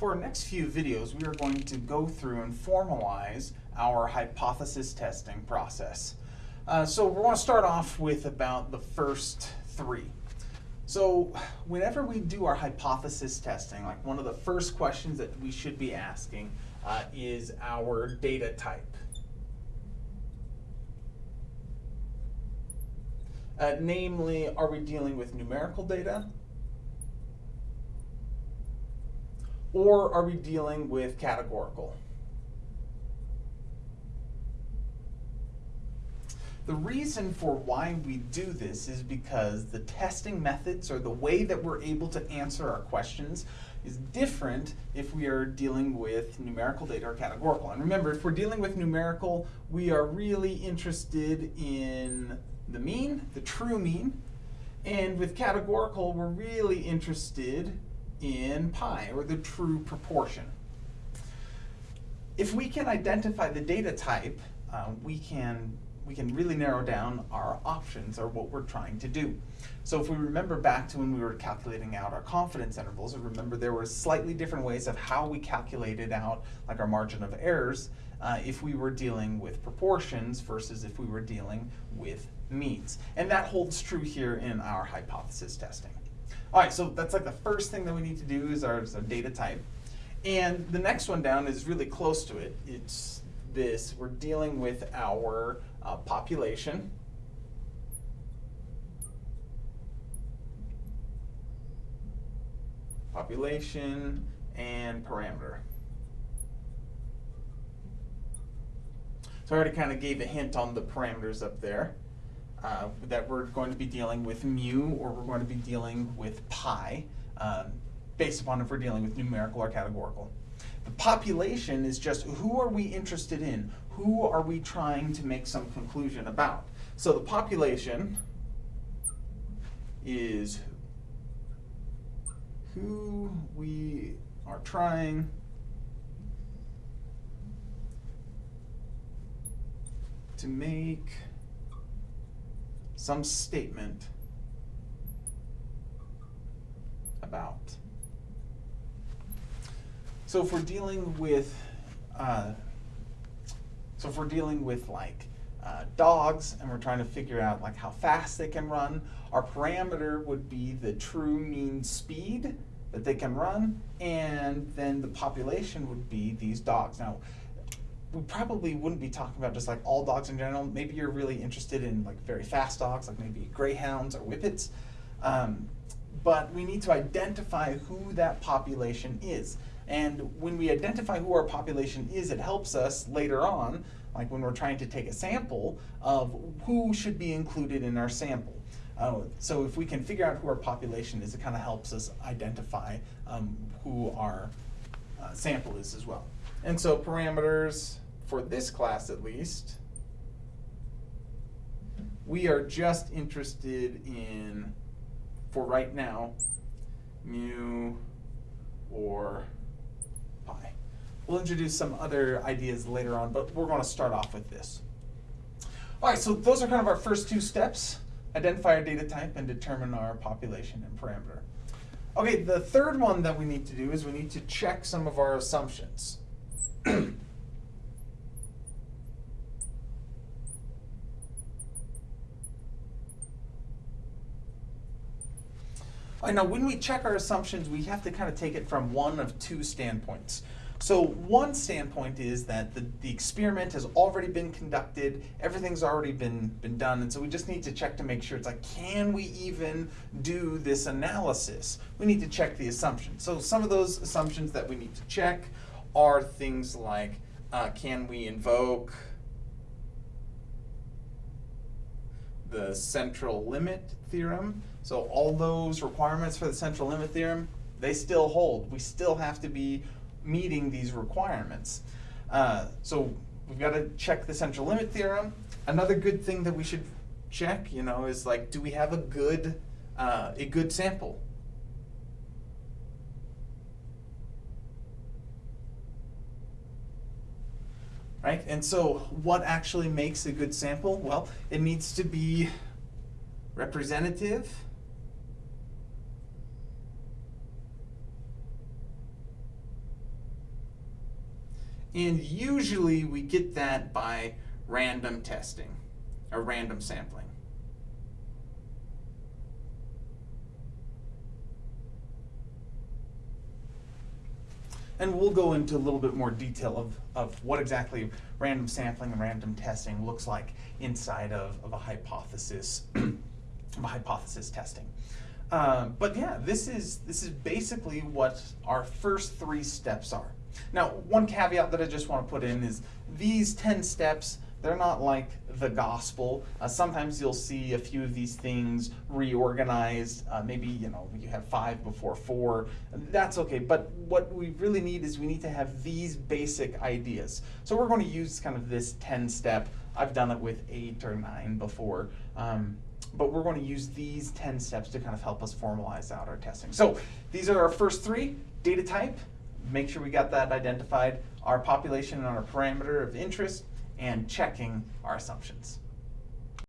For our next few videos, we are going to go through and formalize our hypothesis testing process. Uh, so we're going to start off with about the first three. So whenever we do our hypothesis testing, like one of the first questions that we should be asking uh, is our data type. Uh, namely, are we dealing with numerical data? Or are we dealing with categorical? The reason for why we do this is because the testing methods or the way that we're able to answer our questions is different if we are dealing with numerical data or categorical. And remember, if we're dealing with numerical, we are really interested in the mean, the true mean. And with categorical, we're really interested in pi, or the true proportion. If we can identify the data type, uh, we can we can really narrow down our options or what we're trying to do. So if we remember back to when we were calculating out our confidence intervals, remember there were slightly different ways of how we calculated out like our margin of errors uh, if we were dealing with proportions versus if we were dealing with means. And that holds true here in our hypothesis testing. All right, so that's like the first thing that we need to do is our, is our data type. And the next one down is really close to it. It's this, we're dealing with our uh, population. Population and parameter. So I already kind of gave a hint on the parameters up there uh, that we're going to be dealing with mu or we're going to be dealing with pi um, based upon if we're dealing with numerical or categorical. The population is just who are we interested in? Who are we trying to make some conclusion about? So the population is who we are trying to make some statement about. So if we're dealing with, uh, so if we're dealing with like uh, dogs and we're trying to figure out like how fast they can run, our parameter would be the true mean speed that they can run, and then the population would be these dogs. Now, we probably wouldn't be talking about just like all dogs in general. Maybe you're really interested in like very fast dogs, like maybe greyhounds or whippets. Um, but we need to identify who that population is. And when we identify who our population is, it helps us later on, like when we're trying to take a sample, of who should be included in our sample. Uh, so if we can figure out who our population is, it kind of helps us identify um, who our uh, sample is as well. And so parameters, for this class at least, we are just interested in, for right now, mu or pi. We'll introduce some other ideas later on, but we're going to start off with this. All right, so those are kind of our first two steps. Identify our data type and determine our population and parameter. Okay, the third one that we need to do is we need to check some of our assumptions. I know when we check our assumptions, we have to kind of take it from one of two standpoints. So one standpoint is that the, the experiment has already been conducted, everything's already been, been done, and so we just need to check to make sure it's like, can we even do this analysis? We need to check the assumptions. So some of those assumptions that we need to check are things like, uh, can we invoke the central limit theorem? So all those requirements for the central limit theorem, they still hold. We still have to be meeting these requirements. Uh, so we've got to check the central limit theorem. Another good thing that we should check, you know, is like, do we have a good, uh, a good sample? Right, and so what actually makes a good sample? Well, it needs to be representative, And usually we get that by random testing or random sampling. And we'll go into a little bit more detail of, of what exactly random sampling and random testing looks like inside of, of a hypothesis, of a hypothesis testing. Uh, but yeah, this is this is basically what our first three steps are. Now, one caveat that I just want to put in is these 10 steps, they're not like the gospel. Uh, sometimes you'll see a few of these things reorganized. Uh, maybe, you know, you have five before four. That's okay. But what we really need is we need to have these basic ideas. So we're going to use kind of this 10 step. I've done it with eight or nine before. Um, but we're going to use these 10 steps to kind of help us formalize out our testing. So these are our first three, data type, make sure we got that identified, our population and our parameter of interest, and checking our assumptions.